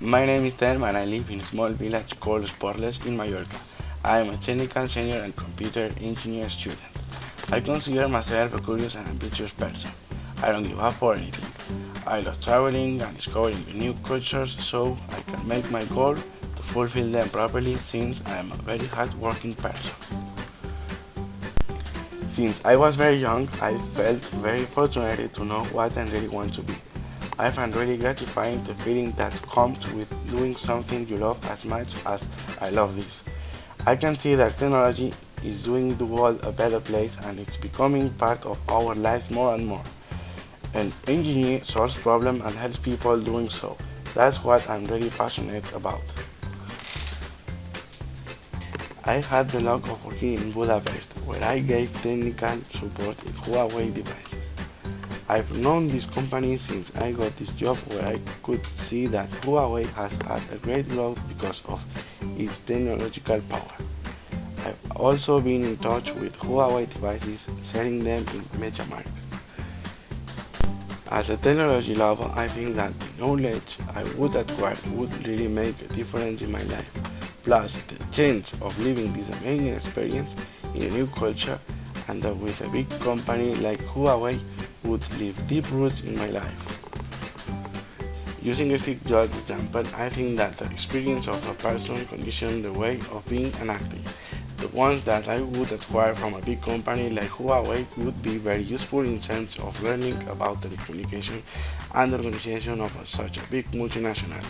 My name is Tem and I live in a small village called Esporles in Mallorca. I am a technical senior and computer engineer student. I consider myself a curious and ambitious person. I don't give up for anything. I love traveling and discovering new cultures so I can make my goal to fulfill them properly since I am a very hard-working person. Since I was very young, I felt very fortunate to know what I really want to be. I find really gratifying the feeling that comes with doing something you love as much as I love this. I can see that technology is doing the world a better place and it's becoming part of our lives more and more. An engineer solves problems and helps people doing so. That's what I'm really passionate about. I had the luck of working in Budapest, where I gave technical support in Huawei devices. I've known this company since I got this job where I could see that Huawei has had a great growth because of its technological power. I've also been in touch with Huawei devices selling them in MediaMarkt. As a technology lover, I think that the knowledge I would acquire would really make a difference in my life. Plus, the chance of living this amazing experience in a new culture and with a big company like Huawei would leave deep roots in my life. Using Steve Jobs example, I think that the experience of a person conditions the way of being and acting. The ones that I would acquire from a big company like Huawei would be very useful in terms of learning about telecommunication and the organization of such a big multinational.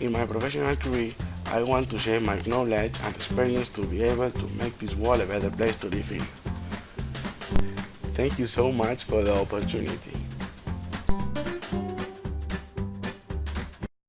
In my professional career, I want to share my knowledge and experience to be able to make this world a better place to live in. Thank you so much for the opportunity.